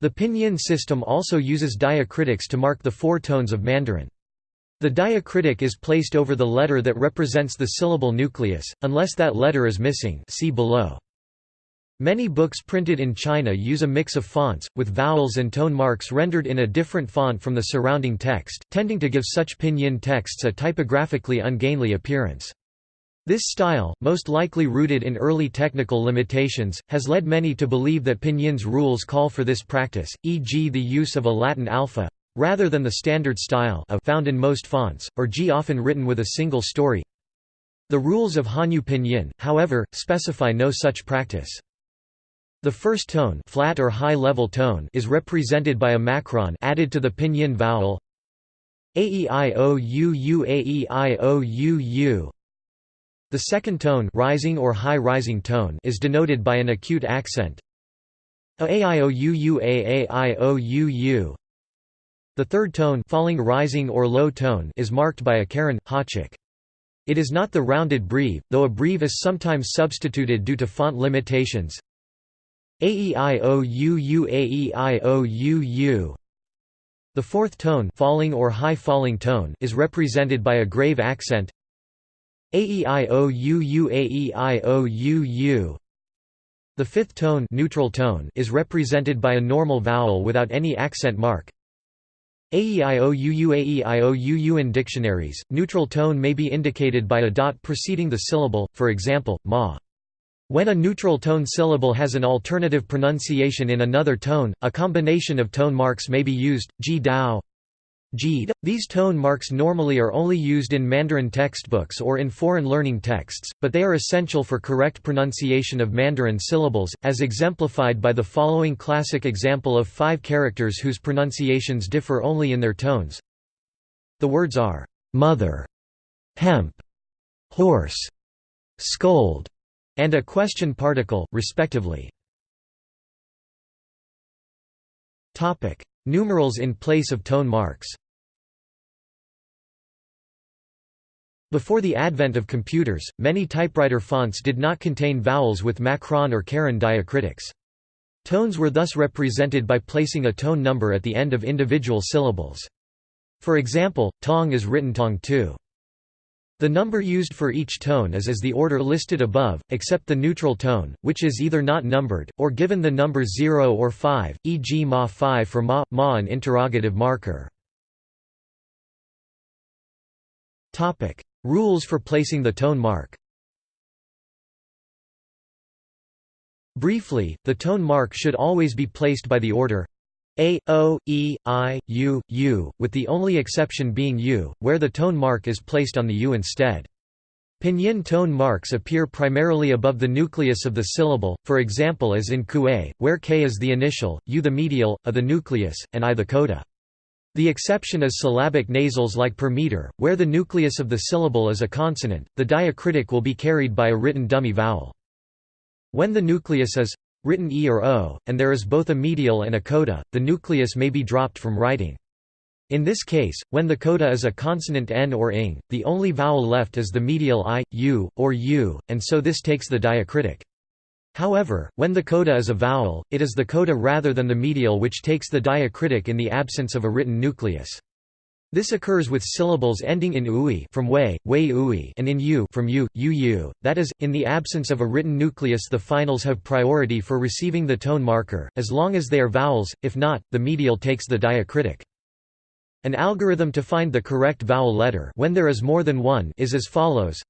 The pinyin system also uses diacritics to mark the four tones of Mandarin. The diacritic is placed over the letter that represents the syllable nucleus, unless that letter is missing see below. Many books printed in China use a mix of fonts, with vowels and tone marks rendered in a different font from the surrounding text, tending to give such pinyin texts a typographically ungainly appearance. This style, most likely rooted in early technical limitations, has led many to believe that Pinyin's rules call for this practice, e.g. the use of a Latin alpha, rather than the standard style of found in most fonts, or G often written with a single story. The rules of Hanyu Pinyin, however, specify no such practice. The first tone, flat or high-level tone, is represented by a macron added to the pinyin vowel aeiou aeiou. The second tone, rising or high rising tone, is denoted by an acute accent. aeiou. The third tone falling rising or low tone is marked by a caron, háček. It is not the rounded breve, though a breve is sometimes substituted due to font limitations. Aeiou aeiou. The fourth tone falling or high falling tone is represented by a grave accent. Aeiou aeiou. The fifth tone neutral tone is represented by a normal vowel without any accent mark. AEIOUU in dictionaries, neutral tone may be indicated by a dot preceding the syllable, for example, ma. When a neutral tone syllable has an alternative pronunciation in another tone, a combination of tone marks may be used, ji dao, these tone marks normally are only used in Mandarin textbooks or in foreign learning texts, but they are essential for correct pronunciation of Mandarin syllables, as exemplified by the following classic example of five characters whose pronunciations differ only in their tones. The words are, mother, hemp, horse, scold, and a question particle, respectively. Numerals in place of tone marks Before the advent of computers, many typewriter fonts did not contain vowels with macron or caron diacritics. Tones were thus represented by placing a tone number at the end of individual syllables. For example, tong is written tong 2. The number used for each tone is as the order listed above, except the neutral tone, which is either not numbered, or given the number 0 or 5, e.g. ma 5 for ma, ma an interrogative marker. Rules for placing the tone mark Briefly, the tone mark should always be placed by the order a, o, e, i, u, u, with the only exception being u, where the tone mark is placed on the u instead. Pinyin tone marks appear primarily above the nucleus of the syllable, for example as in kue, where k is the initial, u the medial, a the nucleus, and i the coda. The exception is syllabic nasals like per meter, where the nucleus of the syllable is a consonant, the diacritic will be carried by a written dummy vowel. When the nucleus is written e or o, and there is both a medial and a coda, the nucleus may be dropped from writing. In this case, when the coda is a consonant n or ing, the only vowel left is the medial i, u, or u, and so this takes the diacritic. However, when the coda is a vowel, it is the coda rather than the medial which takes the diacritic in the absence of a written nucleus. This occurs with syllables ending in ui from way, way ui and in u from u, u u, that is, in the absence of a written nucleus the finals have priority for receiving the tone marker, as long as they are vowels, if not, the medial takes the diacritic. An algorithm to find the correct vowel letter when there is more than one is as follows.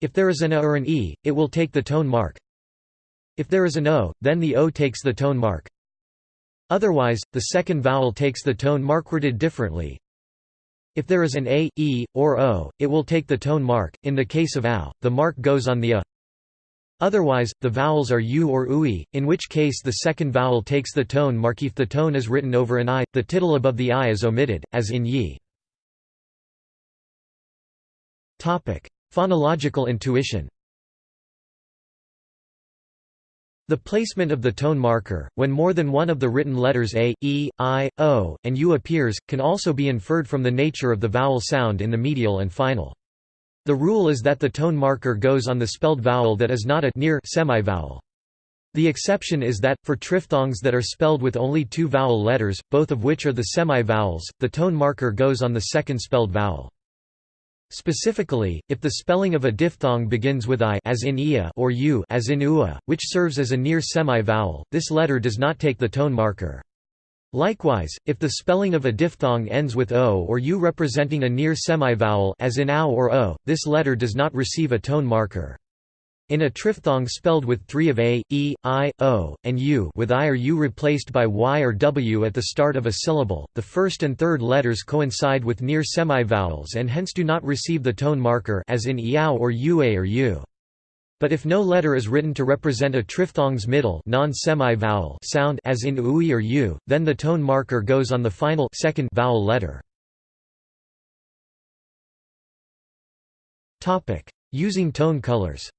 If there is an a or an e, it will take the tone mark. If there is an o, then the o takes the tone mark. Otherwise, the second vowel takes the tone mark worded differently, if there is an a, e, or o, it will take the tone mark. In the case of ow, the mark goes on the a. Otherwise, the vowels are u or ui, in which case the second vowel takes the tone mark. If the tone is written over an i, the tittle above the i is omitted, as in yi. Phonological intuition The placement of the tone marker, when more than one of the written letters a, e, i, o, and u appears, can also be inferred from the nature of the vowel sound in the medial and final. The rule is that the tone marker goes on the spelled vowel that is not a near semivowel. The exception is that, for triphthongs that are spelled with only two vowel letters, both of which are the semivowels, the tone marker goes on the second spelled vowel. Specifically, if the spelling of a diphthong begins with i as in ia or u as in ua, which serves as a near semi-vowel, this letter does not take the tone marker. Likewise, if the spelling of a diphthong ends with o or u representing a near semi-vowel as in ow or o, this letter does not receive a tone marker. In a triphthong spelled with three of a, e, i, o, and u with i or u replaced by y or w at the start of a syllable, the first and third letters coincide with near semivowels and hence do not receive the tone marker as in iao or ua or u. But if no letter is written to represent a triphthong's middle non-semi-vowel sound as in ui or u, then the tone marker goes on the final second vowel letter. Using tone colors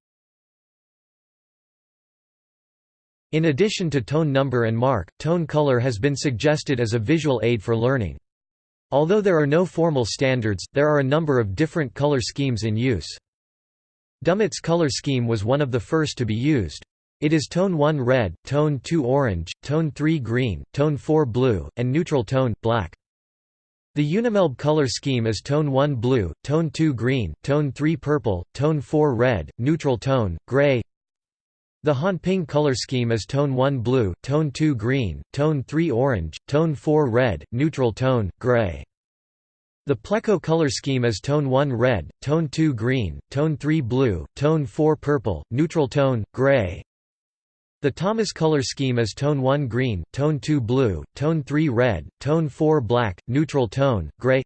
In addition to tone number and mark, tone color has been suggested as a visual aid for learning. Although there are no formal standards, there are a number of different color schemes in use. Dummitt's color scheme was one of the first to be used. It is tone 1 red, tone 2 orange, tone 3 green, tone 4 blue, and neutral tone, black. The Unimelb color scheme is tone 1 blue, tone 2 green, tone 3 purple, tone 4 red, neutral tone, gray, the Hanping color scheme is tone 1 blue, tone 2 green, tone 3 orange, tone 4 red, neutral tone, gray. The Pleco color scheme is tone 1 red, tone 2 green, tone 3 blue, tone 4 purple, neutral tone, gray. The Thomas color scheme is tone 1 green, tone 2 blue, tone 3 red, tone 4 black, neutral tone, gray.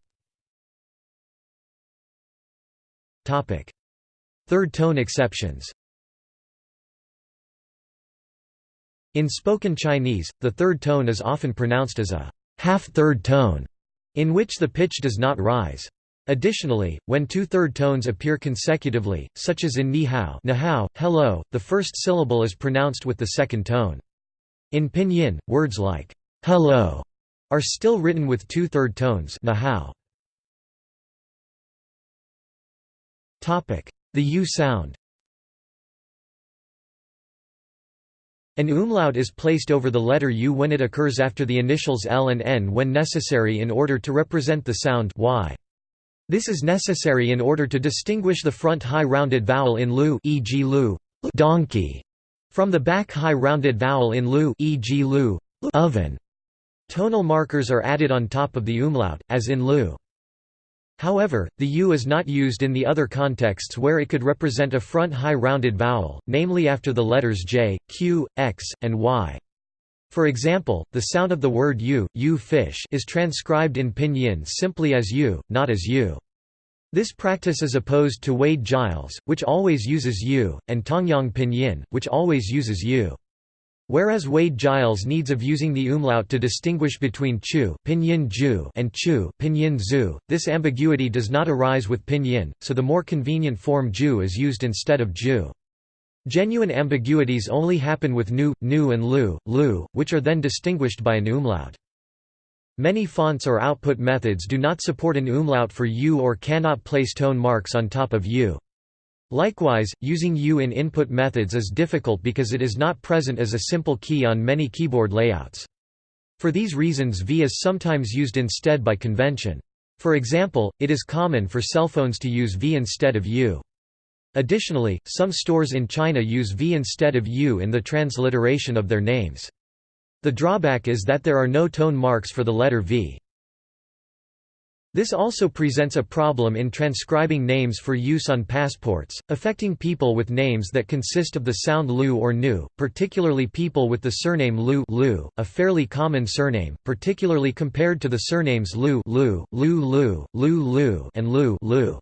Third tone exceptions In spoken Chinese, the third tone is often pronounced as a half-third tone, in which the pitch does not rise. Additionally, when two third tones appear consecutively, such as in ni hao, nihao, hello, the first syllable is pronounced with the second tone. In pinyin, words like hello are still written with two third tones nihao. The U sound An umlaut is placed over the letter U when it occurs after the initials L and N when necessary in order to represent the sound y. This is necessary in order to distinguish the front high rounded vowel in lu e.g. lu donkey from the back high rounded vowel in lu e.g. lu oven. Tonal markers are added on top of the umlaut, as in lu. However, the U is not used in the other contexts where it could represent a front high rounded vowel, namely after the letters J, Q, X, and Y. For example, the sound of the word u, u fish is transcribed in pinyin simply as u, not as u. This practice is opposed to Wade Giles, which always uses u, and Tongyong pinyin, which always uses u. Whereas Wade Giles needs of using the umlaut to distinguish between chu pinyin ju and chu pinyin zu, this ambiguity does not arise with pinyin, so the more convenient form ju is used instead of ju. Genuine ambiguities only happen with nu, nu and lu, lu, which are then distinguished by an umlaut. Many fonts or output methods do not support an umlaut for u or cannot place tone marks on top of u. Likewise, using U in input methods is difficult because it is not present as a simple key on many keyboard layouts. For these reasons V is sometimes used instead by convention. For example, it is common for cell phones to use V instead of U. Additionally, some stores in China use V instead of U in the transliteration of their names. The drawback is that there are no tone marks for the letter V. This also presents a problem in transcribing names for use on passports, affecting people with names that consist of the sound lu or nu, particularly people with the surname Lu, Lu a fairly common surname, particularly compared to the surnames Lu, Lu, Lu Lu, Lu Lu and Lu, Lu.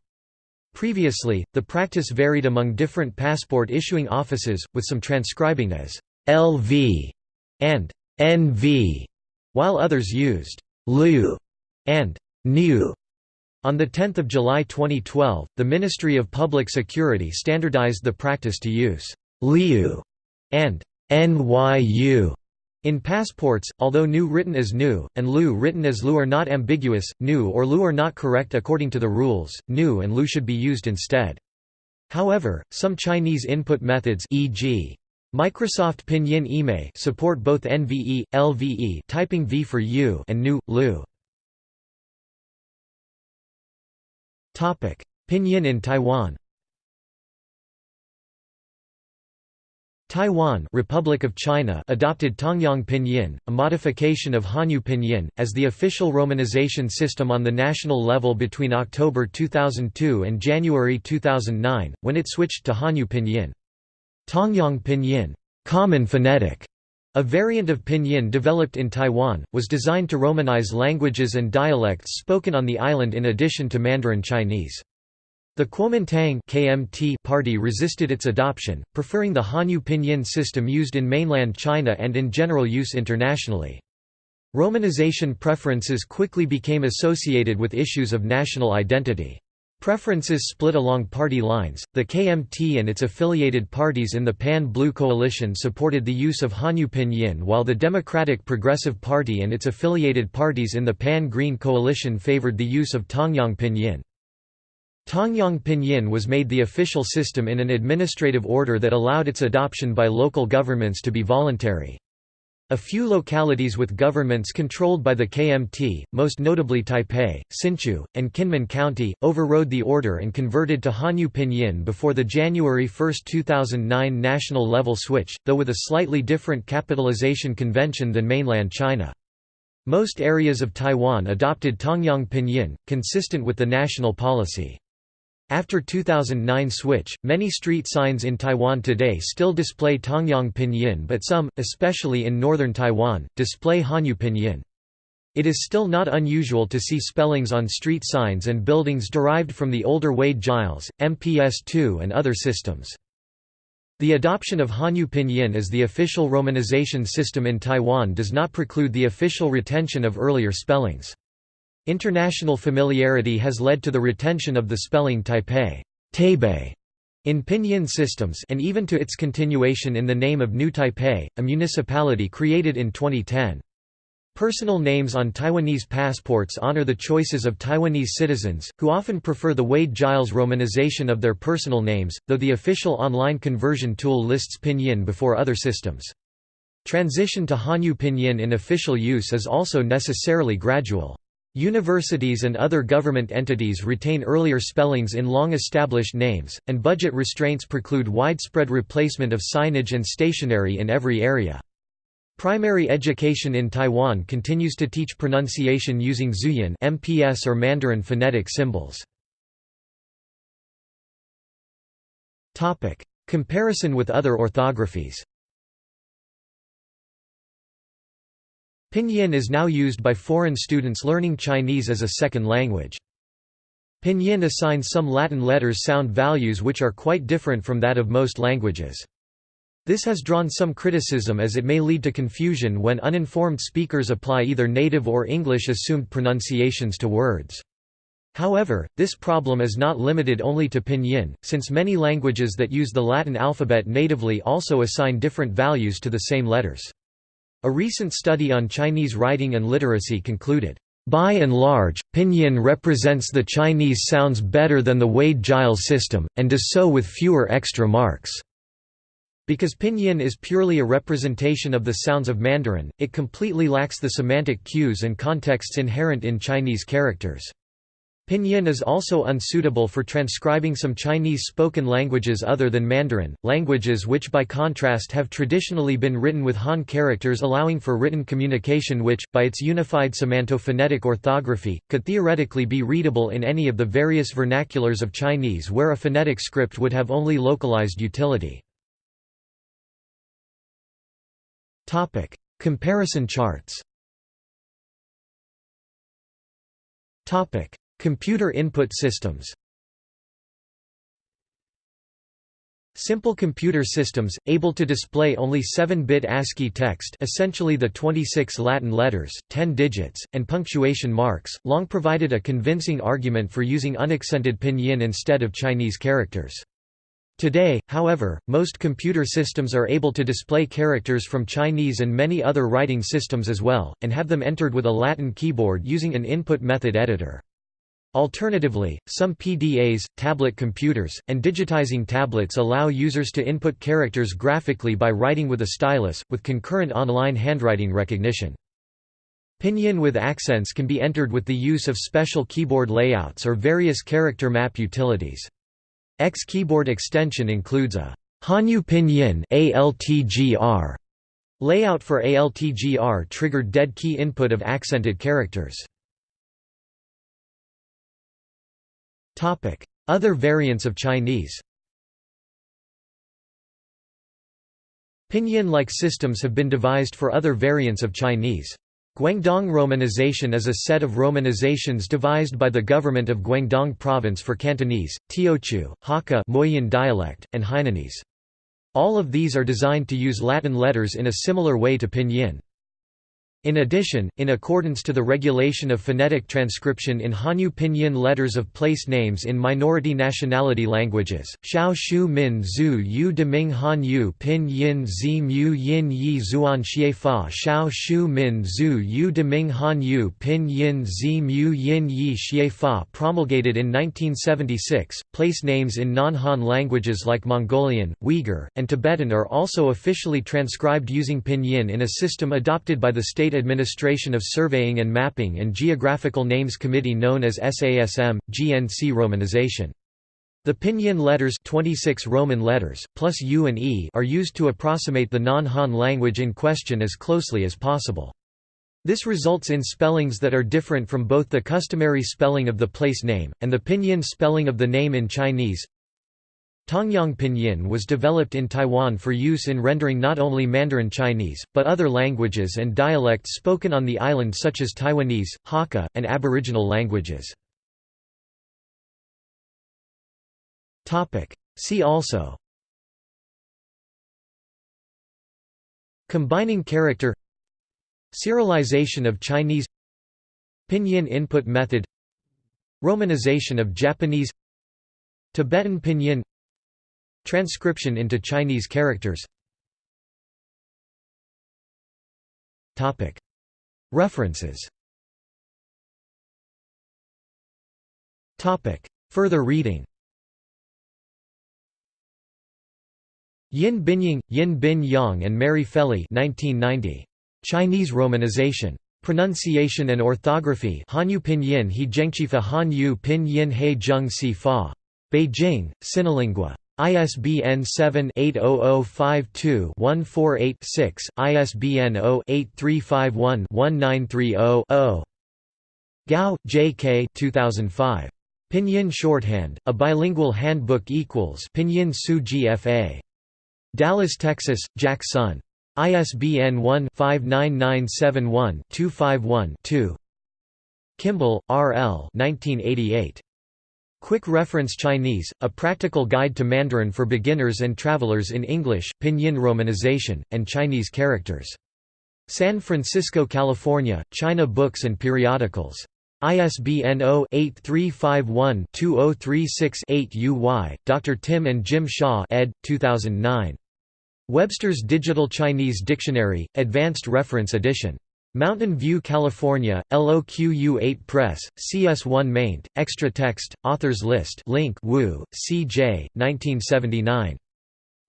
Previously, the practice varied among different passport issuing offices, with some transcribing as LV and NV, while others used Lu and New. On 10 July 2012, the Ministry of Public Security standardized the practice to use Liu and NYU in passports, although new written as Nu, and Lu written as Lu are not ambiguous, Nu or Lu are not correct according to the rules, Nu and Lu should be used instead. However, some Chinese input methods e.g. Microsoft Pinyin IME support both NVE, LVE typing V for U and Nu, Lu. Pinyin in Taiwan. Taiwan Republic of China adopted Tongyong Pinyin, a modification of Hanyu Pinyin, as the official romanization system on the national level between October 2002 and January 2009, when it switched to Hanyu Pinyin. Tongyong Pinyin. Common phonetic", a variant of Pinyin developed in Taiwan, was designed to Romanize languages and dialects spoken on the island in addition to Mandarin Chinese. The Kuomintang KMT party resisted its adoption, preferring the Hanyu Pinyin system used in mainland China and in general use internationally. Romanization preferences quickly became associated with issues of national identity. Preferences split along party lines. The KMT and its affiliated parties in the Pan-Blue Coalition supported the use of Hanyu Pinyin while the Democratic Progressive Party and its affiliated parties in the Pan-Green Coalition favored the use of Tongyong Pinyin. Tongyong Pinyin was made the official system in an administrative order that allowed its adoption by local governments to be voluntary. A few localities with governments controlled by the KMT, most notably Taipei, Hsinchu, and Kinmen County, overrode the order and converted to Hanyu Pinyin before the January 1, 2009 national level switch, though with a slightly different capitalization convention than mainland China. Most areas of Taiwan adopted Tongyong Pinyin, consistent with the national policy. After 2009 switch, many street signs in Taiwan today still display Tongyong Pinyin but some, especially in northern Taiwan, display Hanyu Pinyin. It is still not unusual to see spellings on street signs and buildings derived from the older Wade-Giles, MPS-2 and other systems. The adoption of Hanyu Pinyin as the official romanization system in Taiwan does not preclude the official retention of earlier spellings. International familiarity has led to the retention of the spelling Taipei Taipei in pinyin systems and even to its continuation in the name of New Taipei, a municipality created in 2010. Personal names on Taiwanese passports honor the choices of Taiwanese citizens, who often prefer the Wade-Giles romanization of their personal names, though the official online conversion tool lists pinyin before other systems. Transition to Hanyu pinyin in official use is also necessarily gradual. Universities and other government entities retain earlier spellings in long-established names, and budget restraints preclude widespread replacement of signage and stationery in every area. Primary education in Taiwan continues to teach pronunciation using Zhuyin MPS or Mandarin phonetic symbols. Comparison with other orthographies Pinyin is now used by foreign students learning Chinese as a second language. Pinyin assigns some Latin letters sound values which are quite different from that of most languages. This has drawn some criticism as it may lead to confusion when uninformed speakers apply either native or English assumed pronunciations to words. However, this problem is not limited only to Pinyin, since many languages that use the Latin alphabet natively also assign different values to the same letters. A recent study on Chinese writing and literacy concluded, by and large, pinyin represents the Chinese sounds better than the Wade-Giles system, and does so with fewer extra marks. Because pinyin is purely a representation of the sounds of Mandarin, it completely lacks the semantic cues and contexts inherent in Chinese characters. Pinyin is also unsuitable for transcribing some Chinese spoken languages other than Mandarin, languages which by contrast have traditionally been written with Han characters allowing for written communication which, by its unified semantophonetic orthography, could theoretically be readable in any of the various vernaculars of Chinese where a phonetic script would have only localized utility. Comparison charts Computer input systems Simple computer systems, able to display only 7-bit ASCII text essentially the 26 Latin letters, 10 digits, and punctuation marks, long provided a convincing argument for using unaccented pinyin instead of Chinese characters. Today, however, most computer systems are able to display characters from Chinese and many other writing systems as well, and have them entered with a Latin keyboard using an input method editor. Alternatively, some PDAs, tablet computers, and digitizing tablets allow users to input characters graphically by writing with a stylus, with concurrent online handwriting recognition. Pinyin with accents can be entered with the use of special keyboard layouts or various character map utilities. X keyboard extension includes a Hanyu Pinyin ALTGR layout for ALTGR triggered dead key input of accented characters. Other variants of Chinese Pinyin-like systems have been devised for other variants of Chinese. Guangdong romanization is a set of romanizations devised by the government of Guangdong province for Cantonese, Teochew, Hakka Moyin dialect, and Hainanese. All of these are designed to use Latin letters in a similar way to Pinyin. In addition, in accordance to the regulation of phonetic transcription in Hanyu Pinyin letters of place names in minority nationality languages, Xiao Shu Min Zhu Yu Deming Hanyu Pinyin Zi Mu Yin Yi Zuan Xie Fa Xiao Shu Min Zhu Yu Deming Hanyu Pinyin Zi Mu Yin Yi Xie Fa promulgated in 1976. Place names in non-Han languages like Mongolian, Uyghur, and Tibetan are also officially transcribed using Pinyin in a system adopted by the state Administration of Surveying and Mapping and Geographical Names Committee known as SASM, GNC romanization. The pinyin letters 26 Roman letters, plus U and E are used to approximate the non-Han language in question as closely as possible. This results in spellings that are different from both the customary spelling of the place name, and the pinyin spelling of the name in Chinese. Tongyong Pinyin was developed in Taiwan for use in rendering not only Mandarin Chinese, but other languages and dialects spoken on the island such as Taiwanese, Hakka, and Aboriginal languages. See also Combining character Serialization of Chinese Pinyin input method Romanization of Japanese Tibetan Pinyin Transcription into Chinese characters References Further reading Yin Binyong, Yin Bin Yang and Mary Felley 1990. Chinese Romanization. Pronunciation and Orthography Hanyu Pinyin He Zhengqifa Hanyu Pinyin He Zheng Si Fa. Beijing, Sinolingua. ISBN 7-80052-148-6, ISBN 0-8351-1930-0. Gao, J. K. 2005. Pinyin Shorthand, A Bilingual Handbook equals Pinyin Su GFA. Dallas, Texas, Jack Sun. ISBN 1-59971-251-2. Kimball, R. L. 1988. Quick Reference Chinese, A Practical Guide to Mandarin for Beginners and Travelers in English, Pinyin Romanization, and Chinese Characters. San Francisco, California, China Books and Periodicals. ISBN 0-8351-2036-8 UY, Dr. Tim and Jim Shaw ed. 2009. Webster's Digital Chinese Dictionary, Advanced Reference Edition. Mountain View, California, LOQU8 Press, CS1 maint, extra text, authors list link Wu, C.J., 1979.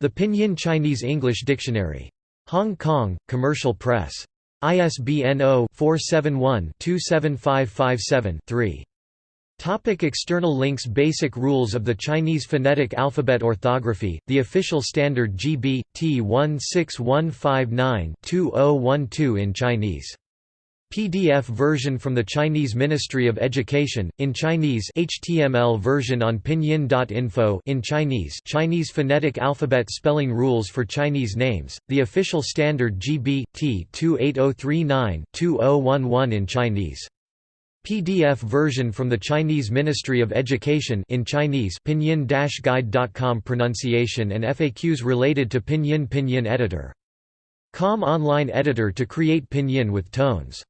The Pinyin Chinese English Dictionary. Hong Kong, Commercial Press. ISBN 0-471-27557-3. Topic external links Basic rules of the Chinese phonetic alphabet Orthography, the official standard GB, T16159-2012 in Chinese. PDF version from the Chinese Ministry of Education, in Chinese HTML version on pinyin.info in Chinese Chinese phonetic alphabet spelling rules for Chinese names, the official standard GB, T28039-2011 in Chinese. PDF version from the Chinese Ministry of Education in Chinese pinyin-guide.com pronunciation and FAQs related to Pinyin Pinyin editor. Com online editor to create pinyin with tones